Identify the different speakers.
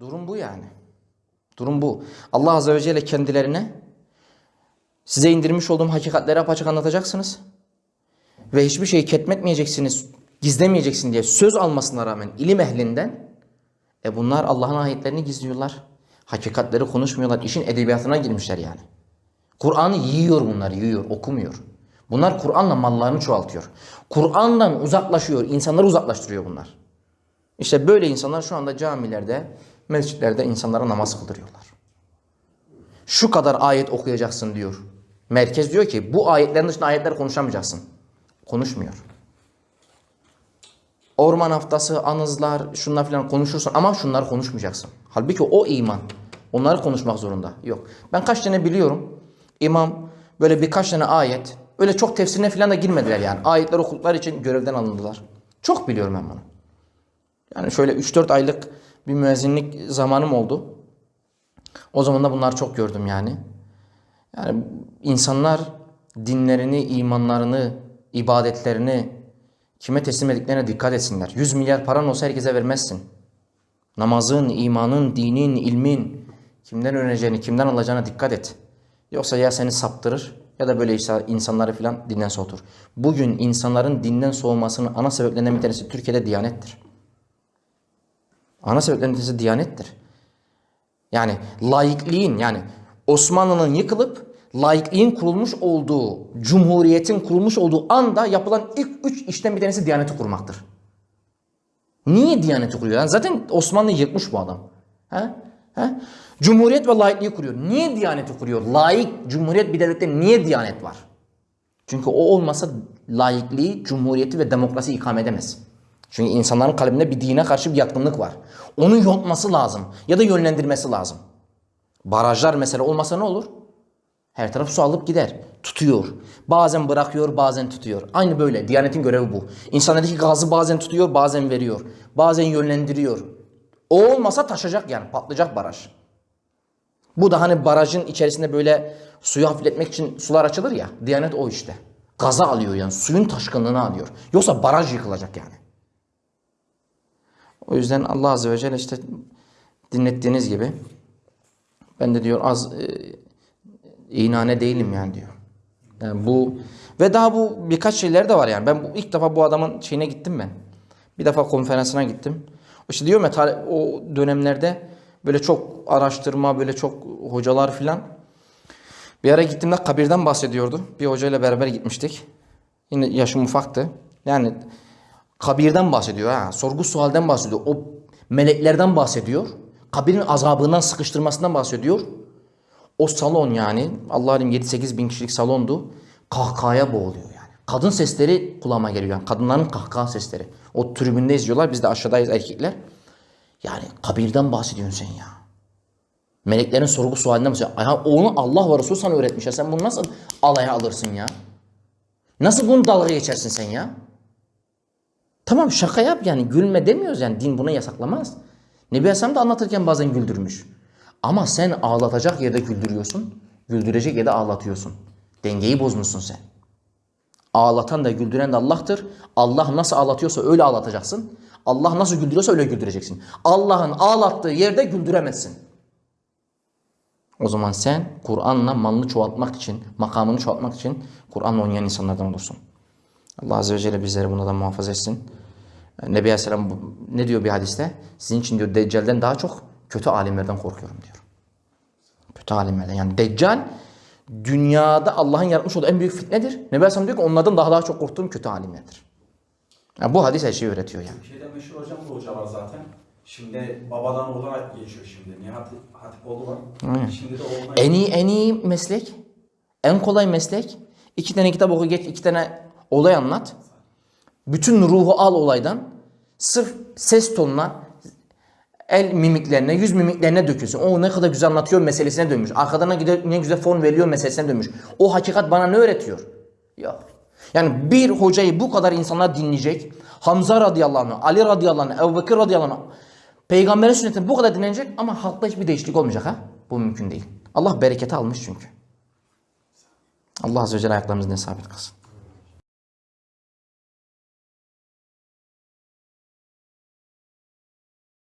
Speaker 1: Durum bu yani. Durum bu. Allah Azze ve Celle kendilerine size indirmiş olduğum hakikatleri apaçık anlatacaksınız. Ve hiçbir şeyi ketmetmeyeceksiniz, gizlemeyeceksin diye söz almasına rağmen ilim ehlinden e bunlar Allah'ın ayetlerini gizliyorlar. Hakikatleri konuşmuyorlar. İşin edebiyatına girmişler yani. Kur'an'ı yiyor bunlar, yiyor, okumuyor. Bunlar Kur'an'la mallarını çoğaltıyor. Kur'an'dan uzaklaşıyor, insanları uzaklaştırıyor bunlar. İşte böyle insanlar şu anda camilerde, mescitlerde insanlara namaz kıldırıyorlar. Şu kadar ayet okuyacaksın diyor. Merkez diyor ki bu ayetlerin dışında ayetler konuşamayacaksın. Konuşmuyor. Orman haftası, anızlar, şunlar falan konuşursun ama şunları konuşmayacaksın. Halbuki o iman. Onları konuşmak zorunda. Yok. Ben kaç tane biliyorum. İmam böyle birkaç tane ayet. Öyle çok tefsirine falan da girmediler yani. Ayetler okudukları için görevden alındılar. Çok biliyorum ben bunu. Yani şöyle 3-4 aylık bir müezzinlik zamanım oldu. O zaman da bunları çok gördüm yani. Yani insanlar dinlerini, imanlarını, ibadetlerini kime teslim ediklerine dikkat etsinler. 100 milyar paran olsa herkese vermezsin. Namazın, imanın, dinin, ilmin kimden öğreneceğini, kimden alacağına dikkat et. Yoksa ya seni saptırır ya da böyle insanları filan dinden soğutur. Bugün insanların dinden soğumasının ana sebeplerinden bir tanesi Türkiye'de diyanettir. Ana sebeplerinden bir tanesi diyanettir. Yani laikliğin yani Osmanlı'nın yıkılıp laikliğin kurulmuş olduğu, cumhuriyetin kurulmuş olduğu anda yapılan ilk üç işten bir tanesi diyaneti kurmaktır. Niye diyaneti kuruyor? Yani zaten Osmanlı'yı yıkmış bu adam. He? He? Cumhuriyet ve laikliği kuruyor. Niye diyaneti kuruyor? Laik, cumhuriyet bir devlette niye diyanet var? Çünkü o olmasa laikliği, cumhuriyeti ve demokrasi ikame edemez. Çünkü insanların kalbinde bir dine karşı bir yatkınlık var. Onu yontması lazım ya da yönlendirmesi lazım. Barajlar mesela olmasa ne olur? Her taraf su alıp gider. Tutuyor. Bazen bırakıyor, bazen tutuyor. Aynı böyle. Diyanetin görevi bu. İnsanlardaki gazı bazen tutuyor, bazen veriyor. Bazen yönlendiriyor. O olmasa taşacak yani. Patlayacak baraj. Bu da hani barajın içerisinde böyle suyu hafifletmek için sular açılır ya. Diyanet o işte. Gaza alıyor yani. Suyun taşkınlığını alıyor. Yoksa baraj yıkılacak yani. O yüzden Allah Azze ve Celle işte dinlettiğiniz gibi ben de diyor az e, inane değilim yani diyor. Yani bu ve daha bu birkaç şeyler de var yani. Ben bu, ilk defa bu adamın şeyine gittim ben. Bir defa konferansına gittim. İşte diyorum ya o dönemlerde böyle çok araştırma, böyle çok hocalar filan. Bir ara gittiğimde kabirden bahsediyordu. Bir hocayla beraber gitmiştik. Yine yaşım ufaktı. Yani kabirden bahsediyor ha. Sorgu sualden bahsediyor. O meleklerden bahsediyor. Kabirin azabından, sıkıştırmasından bahsediyor. O salon yani Allah alim 7-8 bin kişilik salondu. Kahkahaya boğuluyor yani. Kadın sesleri kulağıma geliyor. Yani kadınların kahkaha sesleri. O tribünde izliyorlar. Biz de aşağıdayız erkekler. Yani kabirden bahsediyorsun sen ya. Meleklerin sorgu sualinden bahsediyor. Ya onu Allah ve Resul sana öğretmiş ya. Sen bunu nasıl alaya alırsın ya? Nasıl bunu dalga geçersin sen ya? Tamam şaka yap yani gülme demiyoruz yani din bunu yasaklamaz. Nebi Aleyhisselam da anlatırken bazen güldürmüş. Ama sen ağlatacak yerde güldürüyorsun, güldürecek yerde ağlatıyorsun. Dengeyi bozmuşsun sen. Ağlatan da güldüren de Allah'tır. Allah nasıl ağlatıyorsa öyle ağlatacaksın. Allah nasıl güldürüyorsa öyle güldüreceksin. Allah'ın ağlattığı yerde güldüremezsin. O zaman sen Kur'an'la malını çoğaltmak için, makamını çoğaltmak için Kur'an'la oynayan insanlardan olursun. Allah Azze ve Celle bizleri bundan muhafaza etsin. Nebi Aleyhisselam ne diyor bir hadiste? Sizin için diyor Deccal'den daha çok kötü alimlerden korkuyorum diyor. Kötü alimlerden. Yani Deccal dünyada Allah'ın yaratmış olduğu en büyük fitnedir. Nebi Aleyhisselam diyor ki onlardan daha daha çok korktuğum kötü alimlerdir. Yani bu hadis her şeyi öğretiyor yani.
Speaker 2: Türkiye'de meşhur hocam bu hoca var zaten. Şimdi babadan oğlana geçiyor şimdi. Nihat Hatipoğlu var. Şimdi de oğluna
Speaker 1: En iyi en iyi meslek, en kolay meslek. İki tane kitap oku geç, iki tane olay anlat. Bütün ruhu al olaydan. Sırf ses tonuna, el mimiklerine, yüz mimiklerine dökülsün. O ne kadar güzel anlatıyor meselesine dönmüş. Arkadan ne güzel fon veriyor meselesine dönmüş. O hakikat bana ne öğretiyor? Yok. Yani bir hocayı bu kadar insanlar dinleyecek. Hamza radıyallahu anh, Ali radıyallahu anh, Ebu Bekir radıyallahu anh. Peygamberin sünnetini bu kadar dinlenecek ama halkta hiçbir değişiklik olmayacak ha. Bu mümkün değil. Allah bereketi almış çünkü. Allah Azze ve Celle ayaklarımızı sabit kılsın.